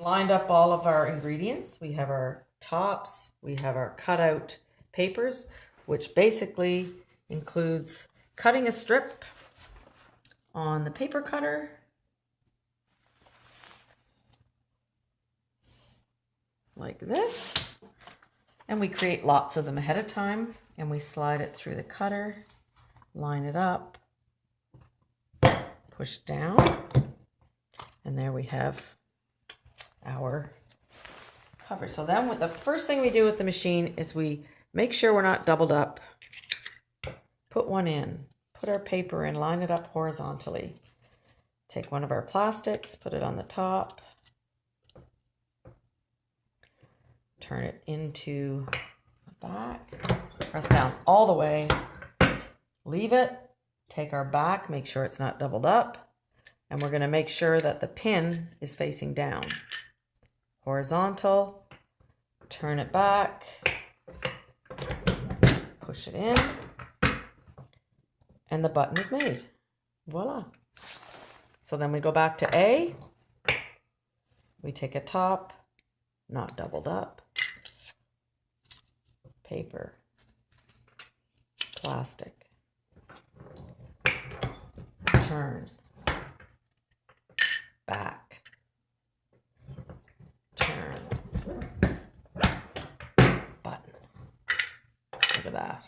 lined up all of our ingredients. We have our tops, we have our cutout papers, which basically includes cutting a strip on the paper cutter. Like this. And we create lots of them ahead of time and we slide it through the cutter, line it up, push down, and there we have our cover. So then the first thing we do with the machine is we make sure we're not doubled up. Put one in, put our paper in, line it up horizontally. Take one of our plastics, put it on the top. Turn it into the back. Press down all the way. Leave it. Take our back, make sure it's not doubled up. And we're going to make sure that the pin is facing down horizontal, turn it back, push it in, and the button is made. Voila. So then we go back to A, we take a top, not doubled up, paper, plastic, turn, look at that.